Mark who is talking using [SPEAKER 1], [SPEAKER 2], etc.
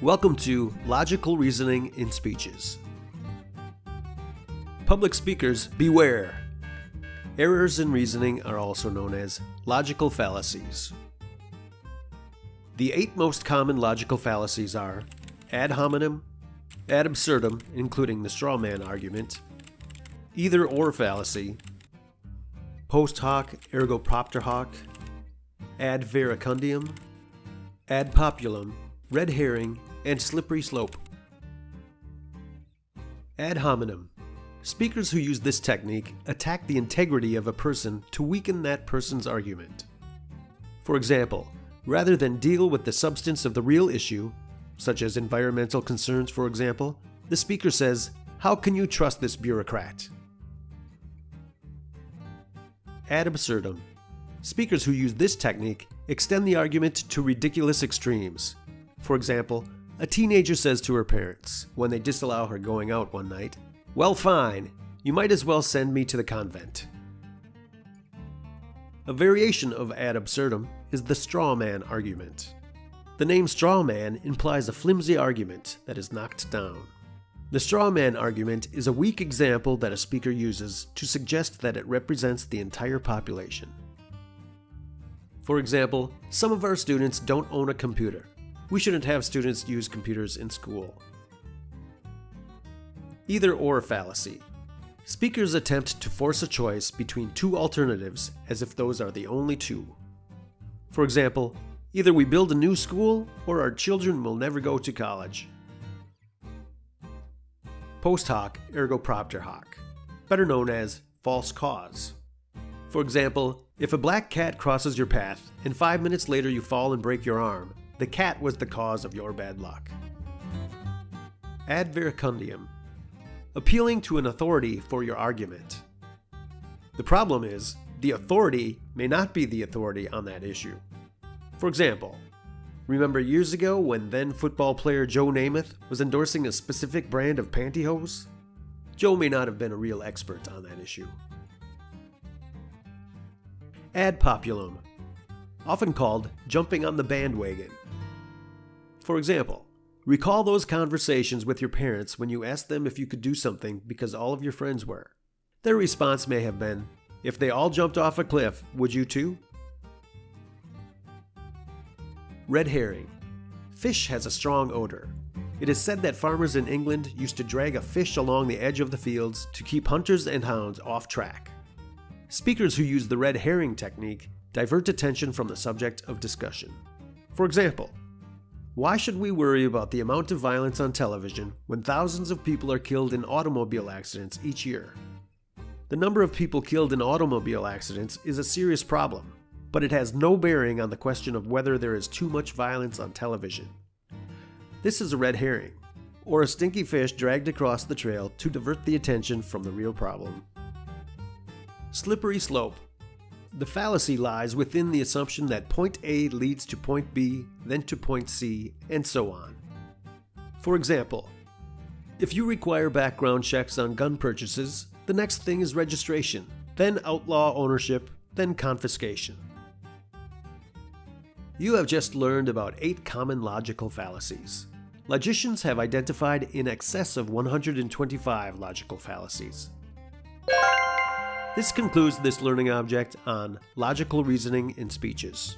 [SPEAKER 1] Welcome to Logical Reasoning in Speeches. Public speakers, beware! Errors in reasoning are also known as logical fallacies. The eight most common logical fallacies are ad hominem, ad absurdum, including the straw man argument, either or fallacy, post hoc ergo propter hoc, ad verecundiam, ad populum, red herring, and slippery slope. Ad hominem. Speakers who use this technique attack the integrity of a person to weaken that person's argument. For example, rather than deal with the substance of the real issue, such as environmental concerns for example, the speaker says, How can you trust this bureaucrat? Ad absurdum. Speakers who use this technique extend the argument to ridiculous extremes. For example, a teenager says to her parents, when they disallow her going out one night, Well, fine, you might as well send me to the convent. A variation of ad absurdum is the straw man argument. The name straw man implies a flimsy argument that is knocked down. The straw man argument is a weak example that a speaker uses to suggest that it represents the entire population. For example, some of our students don't own a computer. We shouldn't have students use computers in school. Either or fallacy. Speakers attempt to force a choice between two alternatives as if those are the only two. For example, either we build a new school or our children will never go to college. Post hoc ergo propter hoc, better known as false cause. For example, if a black cat crosses your path and five minutes later you fall and break your arm, the cat was the cause of your bad luck. Ad verecundiam, appealing to an authority for your argument. The problem is, the authority may not be the authority on that issue. For example, remember years ago when then football player Joe Namath was endorsing a specific brand of pantyhose? Joe may not have been a real expert on that issue. Ad populum, often called jumping on the bandwagon. For example, recall those conversations with your parents when you asked them if you could do something because all of your friends were. Their response may have been, If they all jumped off a cliff, would you too? Red herring. Fish has a strong odor. It is said that farmers in England used to drag a fish along the edge of the fields to keep hunters and hounds off track. Speakers who use the red herring technique divert attention from the subject of discussion. For example, why should we worry about the amount of violence on television when thousands of people are killed in automobile accidents each year? The number of people killed in automobile accidents is a serious problem, but it has no bearing on the question of whether there is too much violence on television. This is a red herring, or a stinky fish dragged across the trail to divert the attention from the real problem. Slippery slope the fallacy lies within the assumption that point A leads to point B, then to point C, and so on. For example, if you require background checks on gun purchases, the next thing is registration, then outlaw ownership, then confiscation. You have just learned about eight common logical fallacies. Logicians have identified in excess of 125 logical fallacies. This concludes this learning object on logical reasoning in speeches.